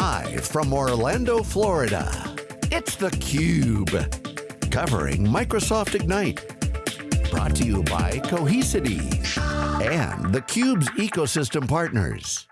Live from Orlando, Florida, it's theCUBE. Covering Microsoft Ignite. Brought to you by Cohesity and theCUBE's ecosystem partners.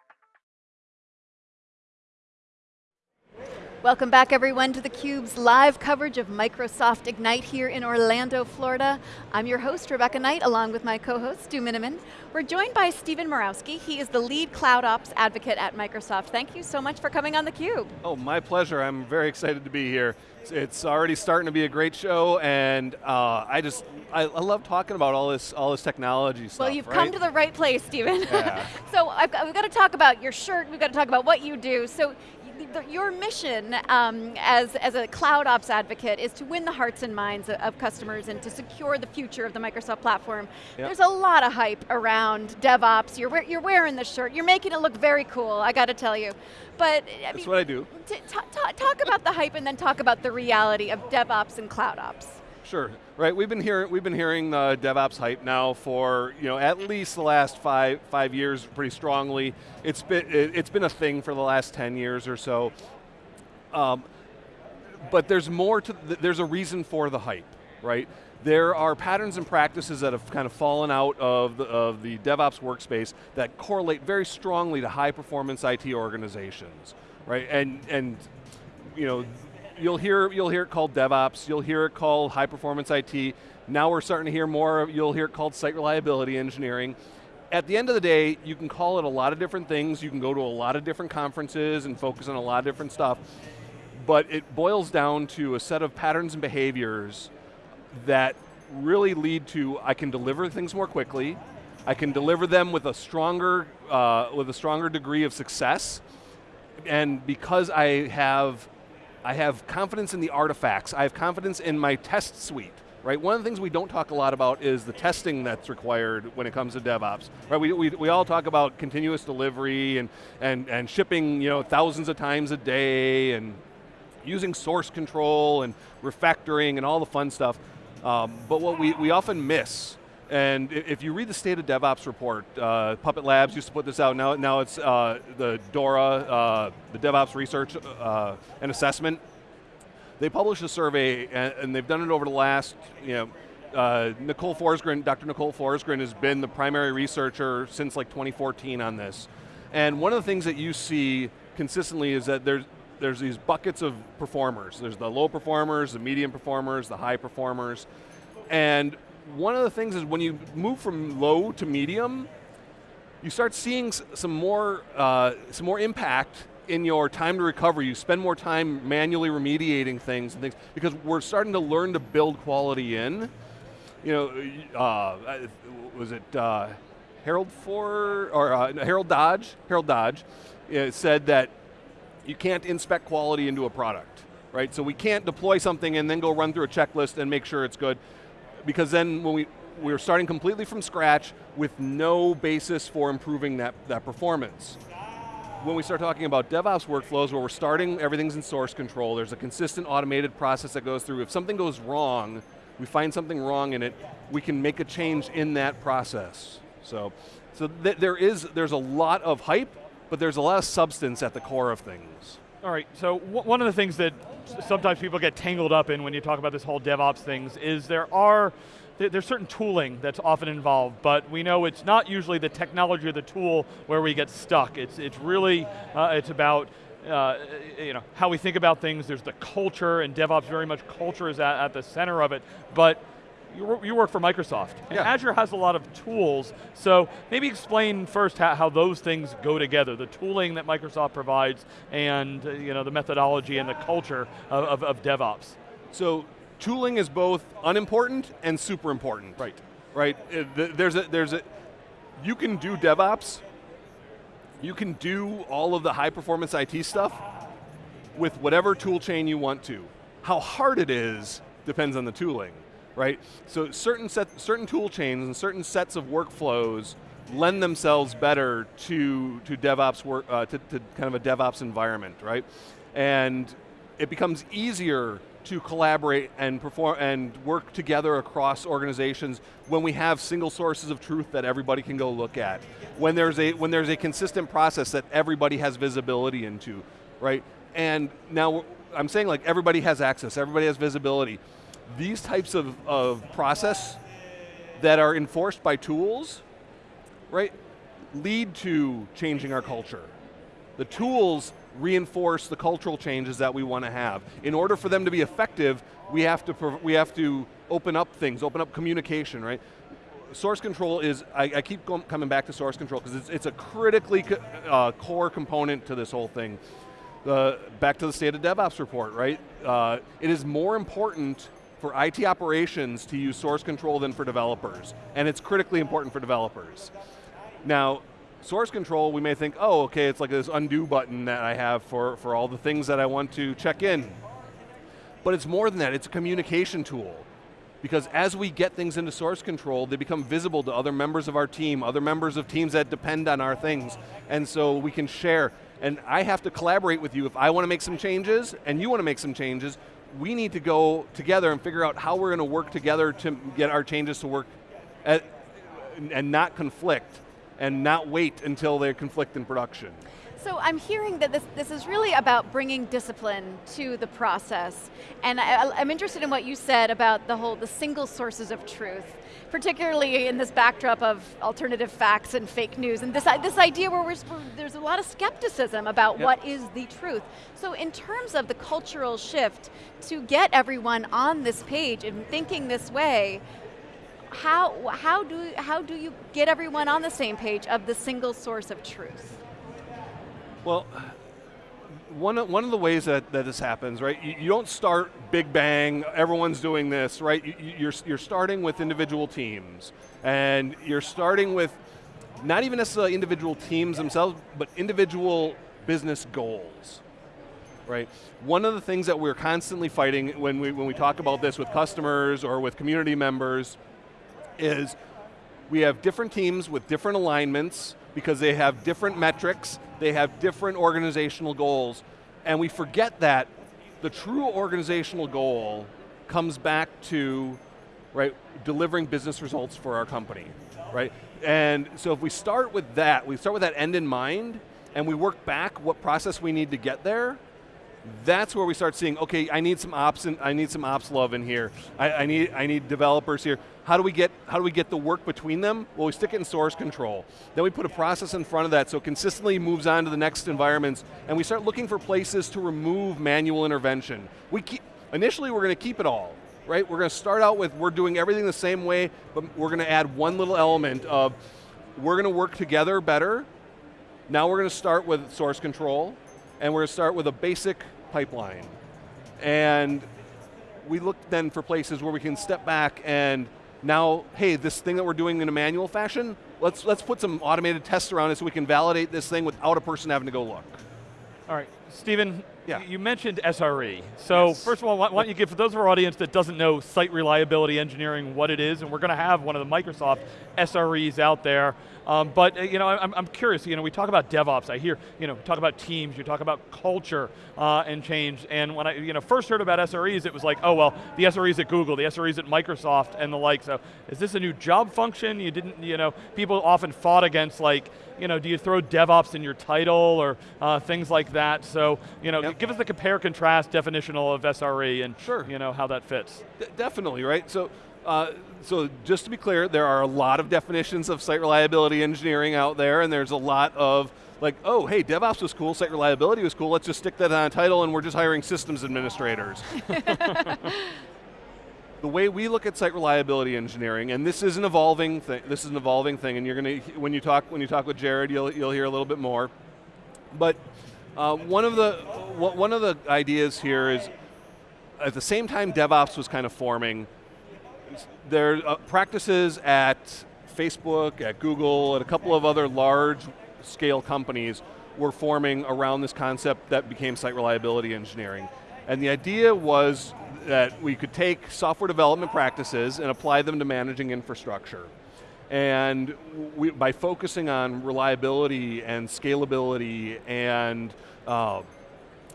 Welcome back everyone to theCUBE's live coverage of Microsoft Ignite here in Orlando, Florida. I'm your host, Rebecca Knight, along with my co-host, Stu Miniman. We're joined by Stephen Murawski. He is the lead cloud ops advocate at Microsoft. Thank you so much for coming on theCUBE. Oh, my pleasure. I'm very excited to be here. It's already starting to be a great show, and uh, I just, I, I, love talking about all this, all this technology stuff. Well, you've right? come to the right place, Stephen. Yeah. so I've we've got to talk about your shirt, we've got to talk about what you do. So your mission um, as, as a cloud ops advocate is to win the hearts and minds of, of customers and to secure the future of the Microsoft platform. Yep. There's a lot of hype around DevOps. You're, you're wearing the shirt. You're making it look very cool, I got to tell you. But I That's mean, what I do. talk about the hype and then talk about the reality of DevOps and cloud ops. Sure, right. We've been hearing we've been hearing the DevOps hype now for you know at least the last five five years, pretty strongly. It's been it's been a thing for the last ten years or so. Um, but there's more to there's a reason for the hype, right? There are patterns and practices that have kind of fallen out of the, of the DevOps workspace that correlate very strongly to high performance IT organizations, right? And and you know you'll hear you'll hear it called DevOps, you'll hear it called high performance IT. Now we're starting to hear more, you'll hear it called site reliability engineering. At the end of the day, you can call it a lot of different things, you can go to a lot of different conferences and focus on a lot of different stuff, but it boils down to a set of patterns and behaviors that really lead to, I can deliver things more quickly, I can deliver them with a stronger, uh, with a stronger degree of success, and because I have I have confidence in the artifacts. I have confidence in my test suite. Right? One of the things we don't talk a lot about is the testing that's required when it comes to DevOps. Right? We, we, we all talk about continuous delivery and, and, and shipping you know, thousands of times a day and using source control and refactoring and all the fun stuff. Um, but what we, we often miss and if you read the State of DevOps report, uh, Puppet Labs used to put this out, now, now it's uh, the DORA, uh, the DevOps Research uh, and Assessment. They published a survey, and, and, they've done it over the last, you know, uh, Nicole Forsgren, Dr. Nicole Forsgren has been the primary researcher since like 2014 on this. And one of the things that you see consistently is that there's, there's these buckets of performers. There's the low performers, the medium performers, the high performers. And one of the things is when you move from low to medium, you start seeing some more, uh, some more impact in your time to recover. You spend more time manually remediating things and things because we're starting to learn to build quality in. You know, uh, was it uh, Harold Ford or uh, Harold Dodge? Harold Dodge uh, said that you can't inspect quality into a product, right? So we can't deploy something and then go run through a checklist and make sure it's good because then when we, we're starting completely from scratch with no basis for improving that, that performance. When we start talking about DevOps workflows where we're starting, everything's in source control, there's a consistent automated process that goes through. If something goes wrong, we find something wrong in it, we can make a change in that process. So, so th there is, there's a lot of hype, but there's a lot of substance at the core of things. All right, so one of the things that sometimes people get tangled up in when you talk about this whole DevOps things is there are there's certain tooling that's often involved, but we know it's not usually the technology or the tool where we get stuck. It's, it's really, uh, it's about uh, you know, how we think about things, there's the culture, and DevOps very much culture is at, at the center of it, but you, you work for Microsoft, and yeah. Azure has a lot of tools, so maybe explain first how, how, those things go together, the tooling that Microsoft provides, and uh, you know, the methodology and the culture of, of, of DevOps. So, tooling is both unimportant and super important. Right. Right, uh, there's a, there's a, you can do DevOps, you can do all of the high performance IT stuff with whatever tool chain you want to. How hard it is depends on the tooling right? So certain, set, certain tool chains and certain sets of workflows lend themselves better to, to DevOps work, uh, to, to kind of a DevOps environment, right? And it becomes easier to collaborate and perform and work together across organizations when we have single sources of truth that everybody can go look at. When there's a when there's a consistent process that everybody has visibility into. right? And now I'm saying like everybody has access, everybody has visibility. These types of, of process that are enforced by tools, right, lead to changing our culture. The tools reinforce the cultural changes that we want to have. In order for them to be effective, we have to, we have to open up things, open up communication, right? Source control is, I, I keep going, coming back to source control because it's, it's, a critically uh, core component to this whole thing. The, back to the state of DevOps report, right? Uh, it is more important for IT operations to use source control than for developers, and it's critically important for developers. Now, source control, we may think, oh, okay, it's like this undo button that I have for, for all the things that I want to check in. But it's more than that, it's a communication tool. Because as we get things into source control, they become visible to other members of our team, other members of teams that depend on our things, and so we can share. And I have to collaborate with you if I want to make some changes, and you want to make some changes, we need to go together and figure out how we're going to work together to get our changes to work at, and not conflict and not wait until they conflict in production. So I'm hearing that this, this is really about bringing discipline to the process. And I, I'm interested in what you said about the whole, the single sources of truth, particularly in this backdrop of alternative facts and fake news, and this, this idea where there's a lot of skepticism about yep. what is the truth. So in terms of the cultural shift to get everyone on this page and thinking this way, how, how, do, how do you get everyone on the same page of the single source of truth? Well, one of, one of the ways that, that this happens, right, you, you don't start big bang, everyone's doing this, right? You, you're, you're starting with individual teams, and you're starting with not even necessarily individual teams themselves, but individual business goals right? One of the things that we're constantly fighting when we, when we talk about this with customers or with community members is we have different teams with different alignments because they have different metrics, they have different organizational goals, and we forget that the true organizational goal comes back to right, delivering business results for our company, right? And so if we start with that, we start with that end in mind, and we work back what process we need to get there, that's where we start seeing, okay, I need some ops and I need some ops love in here. I, I, need I need developers here. How do we get how do we get the work between them? Well, we stick it in source control. Then we put a process in front of that so it consistently moves on to the next environments, and we start looking for places to remove manual intervention. We keep initially we're going to keep it all, right? We're going to start out with we're doing everything the same way, but we're going to add one little element of we're going to work together better. Now we're going to start with source control, and we're going to start with a basic pipeline. And we look then for places where we can step back and now, hey, this thing that we're doing in a manual fashion, let's, let's put some automated tests around it so we can validate this thing without a person having to go look. All right, Stephen, yeah. you mentioned SRE. So yes. first of all, why don't you give, for those of our audience that doesn't know site reliability engineering, what it is, and we're going to have one of the Microsoft SREs out there. Um, but uh, you know, I'm, I'm curious. You know, we talk about DevOps. I hear you know talk about teams. You talk about culture uh, and change. And when I you know first heard about SREs, it was like, oh well, the SREs at Google, the SREs at Microsoft, and the like. So is this a new job function? You didn't. You know, people often fought against like you know, do you throw DevOps in your title or uh, things like that? So, you know, yep. give us the compare contrast definitional of SRE and sure. you know how that fits. D definitely, right? So uh, so just to be clear, there are a lot of definitions of site reliability engineering out there, and there's a lot of like, oh, hey, DevOps was cool, site reliability was cool, let's just stick that on a title and we're just hiring systems administrators. the way we look at site reliability engineering, and this is an evolving thing, this is an evolving thing, and you're going to, when you talk, when you talk with Jared, you'll, you'll hear a little bit more. But uh, one of the, one of the ideas here is, at the same time DevOps was kind of forming, there are uh, practices at Facebook, at Google, at a couple of other large scale companies were forming around this concept that became site reliability engineering. And the idea was that we could take software development practices and apply them to managing infrastructure. And we, by focusing on reliability and scalability and, uh,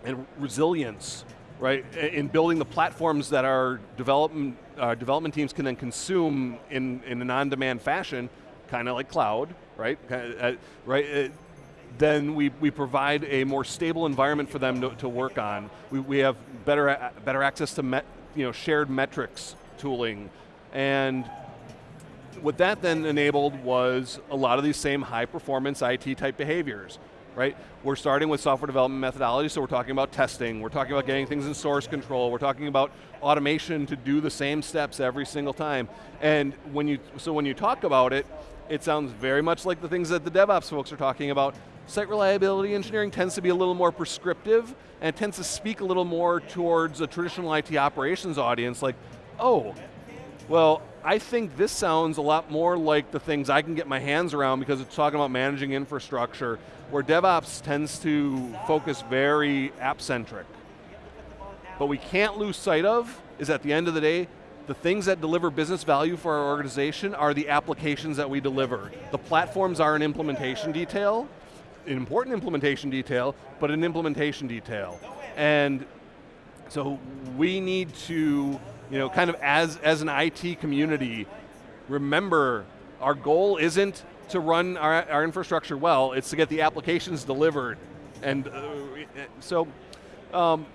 and resilience, right, in building the platforms that our development, our development teams can then consume in, in an on-demand fashion, kind of like cloud, right? Uh, right? Uh, then we, we provide a more stable environment for them to, to work on. We, we have better, better access to met, you know, shared metrics tooling. And what that then enabled was a lot of these same high performance IT type behaviors, right? We're starting with software development methodology, so we're talking about testing, we're talking about getting things in source control, we're talking about automation to do the same steps every single time. And when you, so when you talk about it, it sounds very much like the things that the DevOps folks are talking about. Site reliability engineering tends to be a little more prescriptive and tends to speak a little more towards a traditional IT operations audience like, oh, well, I think this sounds a lot more like the things I can get my hands around because it's talking about managing infrastructure, where DevOps tends to focus very app-centric. But we can't lose sight of is at the end of the day, the things that deliver business value for our organization are the applications that we deliver. The platforms are an implementation detail, an important implementation detail, but an implementation detail. And so we need to you know, kind of as, as an IT community, remember our goal isn't to run our, our infrastructure well, it's to get the applications delivered. And uh, so, um,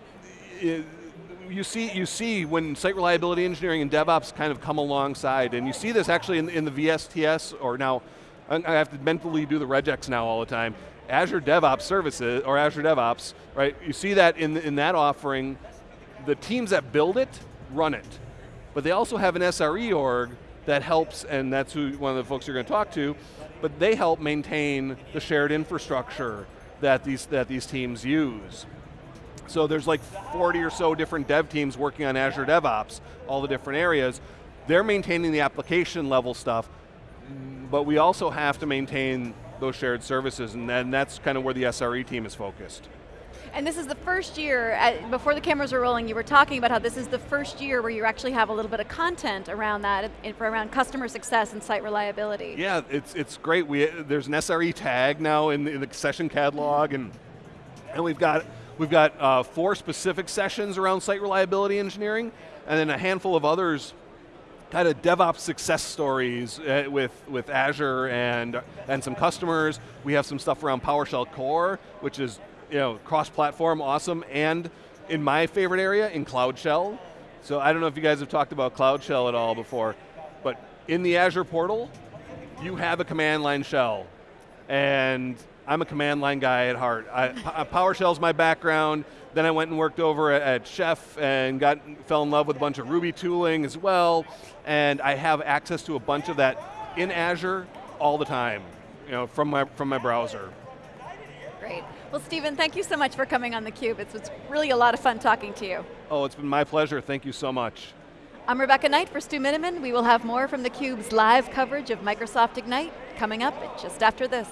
you see, you see when site reliability engineering and DevOps kind of come alongside, and you see this actually in, in the VSTS, or now, I have to mentally do the regex now all the time, Azure DevOps services, or Azure DevOps, right? You see that in, in that offering, the teams that build it run it. But they also have an SRE org that helps, and that's who one of the folks you're going to talk to, but they help maintain the shared infrastructure that these, that these teams use. So there's like 40 or so different dev teams working on Azure DevOps, all the different areas. They're maintaining the application level stuff, but we also have to maintain those shared services, and then that's kind of where the SRE team is focused. And this is the first year, uh, before the cameras were rolling, you were talking about how this is the first year where you actually have a little bit of content around that, around customer success and site reliability. Yeah, it's, it's great. We, there's an SRE tag now in the, in the session catalog, and, and we've got, we've got uh, four specific sessions around site reliability engineering, and then a handful of others kind of DevOps success stories uh, with, with Azure and, and some customers. We have some stuff around PowerShell Core, which is you know, cross-platform, awesome, and in my favorite area, in Cloud Shell. So I don't know if you guys have talked about Cloud Shell at all before, but in the Azure portal, you have a command line shell. And I'm a command line guy at heart. I, PowerShell's my background, then I went and worked over at Chef and got fell in love with a bunch of Ruby tooling as well, and I have access to a bunch of that in Azure all the time, you know, from my, from my browser. Well, Stephen, thank you so much for coming on theCUBE. It's, it's really a lot of fun talking to you. Oh, it's been my pleasure. Thank you so much. I'm Rebecca Knight for Stu Miniman. We will have more from theCUBE's live coverage of Microsoft Ignite coming up just after this.